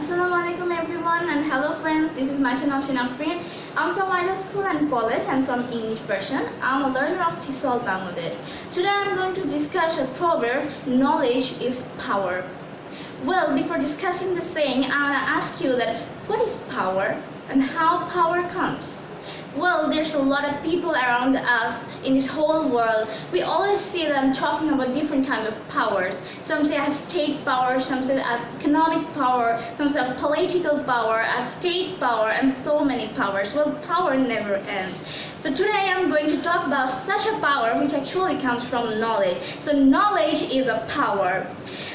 Assalamualaikum everyone and hello friends. This is Maisha Nashin Afrin. I'm from Ideal School and College and from English version. I'm a learner of TESOL Bangladesh. Today I'm going to discuss a proverb, knowledge is power. Well, before discussing the saying, I want to ask you that what is power and how power comes? Well, there's a lot of people around us in this whole world. We always see them talking about different kinds of powers. Some say I have state power, some say I have economic power, some say I have political power, I have state power, and so many powers. Well, power never ends. So today I'm going to talk about such a power which actually comes from knowledge. So knowledge is a power.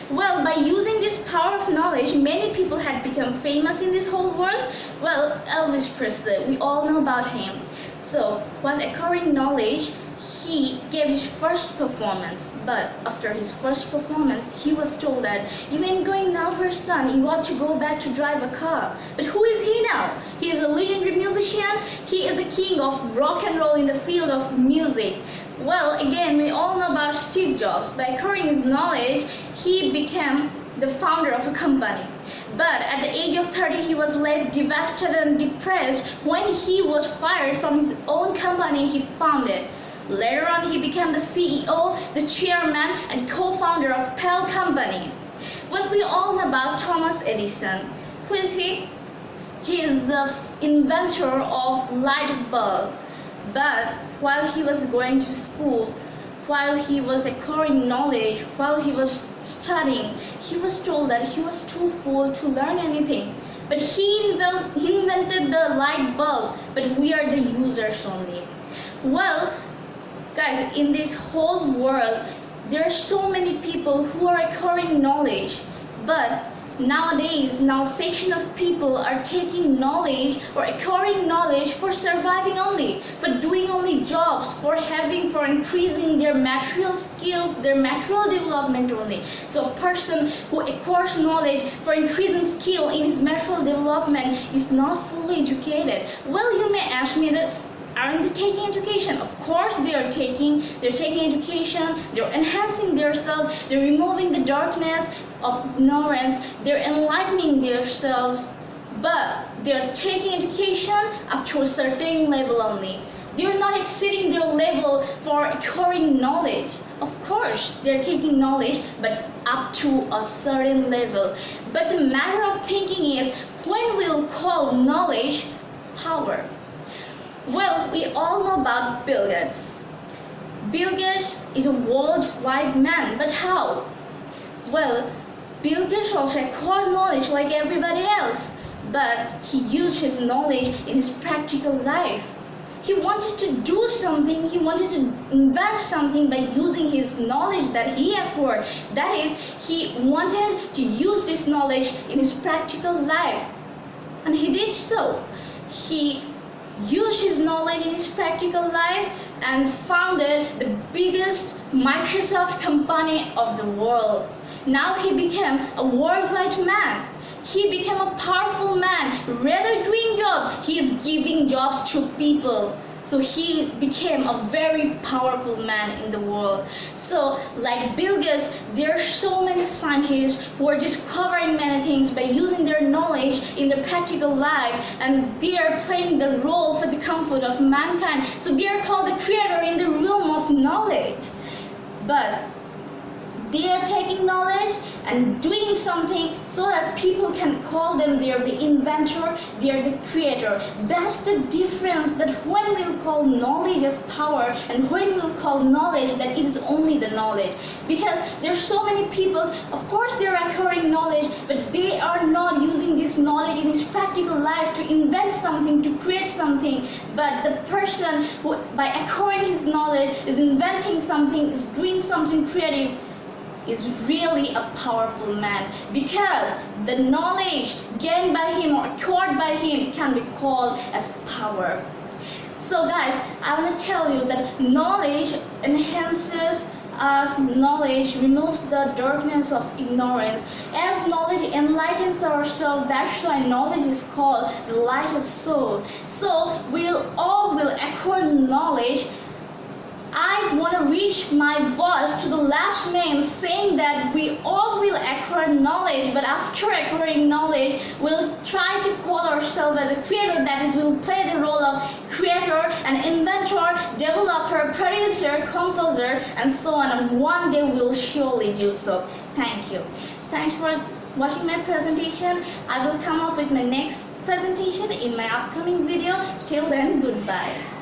Well, by using this power of knowledge, many people had become famous in this whole world. Well, Elvis Presley, we all know about him. So, while acquiring knowledge, he gave his first performance. But after his first performance, he was told that you ain't going now for son, you ought to go back to drive a car. But who is he now? He is a legendary musician. He is the king of rock and roll in the field of music. Well, again, we all know about Steve Jobs. By acquiring his knowledge, he became the founder of a company. But at the age of 30, he was left devastated and depressed when he was fired from his own company he founded. Later on, he became the CEO, the chairman, and co-founder of Apple Company. What we all know about Thomas Edison. Who is he? He is the inventor of light bulb. But while he was going to school, while he was acquiring knowledge, while he was studying, he was told that he was too full to learn anything. But he, inven he invented the light bulb, but we are the users only. Well, guys, in this whole world, there are so many people who are acquiring knowledge, but Nowadays, now section of people are taking knowledge or acquiring knowledge for surviving only, for doing only jobs, for having, for increasing their material skills, their material development only. So a person who acquires knowledge for increasing skill in his material development is not fully educated. Well, you may ask me that aren't they taking education? Of course they are taking, they're taking education, they're enhancing themselves, they're removing the darkness of ignorance, they're enlightening themselves, but they're taking education up to a certain level only. They're not exceeding their level for acquiring knowledge. Of course, they're taking knowledge, but up to a certain level. But the matter of thinking is, when we'll call knowledge power? Well, we all know about Bill Gates. Bill Gates is a worldwide man, but how? Well, Bill Gates also acquired knowledge like everybody else, but he used his knowledge in his practical life. He wanted to do something, he wanted to invent something by using his knowledge that he acquired. That is, he wanted to use this knowledge in his practical life. And he did so. He used his knowledge in his practical life and founded the biggest Microsoft company of the world. Now he became a worldwide man. He became a powerful man. Rather doing jobs, he is giving jobs to people so he became a very powerful man in the world. So like bill gates there are so many scientists who are discovering many things by using their knowledge in their practical life and they are playing the role for the comfort of mankind. So they are called the creator in the realm of knowledge. But they are taking knowledge and doing something so that people can call them they are the inventor, they are the creator. That's the difference that when we'll call knowledge as power and when we'll call knowledge that it is only the knowledge. Because there's so many people, of course they're acquiring knowledge, but they are not using this knowledge in his practical life to invent something, to create something. But the person who, by acquiring his knowledge, is inventing something, is doing something creative, is really a powerful man because the knowledge gained by him or acquired by him can be called as power. So guys, I want to tell you that knowledge enhances us knowledge removes the darkness of ignorance. As knowledge enlightens ourselves, that's why knowledge is called the light of soul. So we'll all will acquire knowledge want to reach my voice to the last man saying that we all will acquire knowledge, but after acquiring knowledge, we'll try to call ourselves as a creator, that is, we'll play the role of creator and inventor, developer, producer, composer, and so on. And one day we'll surely do so. Thank you. Thanks for watching my presentation. I will come up with my next presentation in my upcoming video. Till then, goodbye.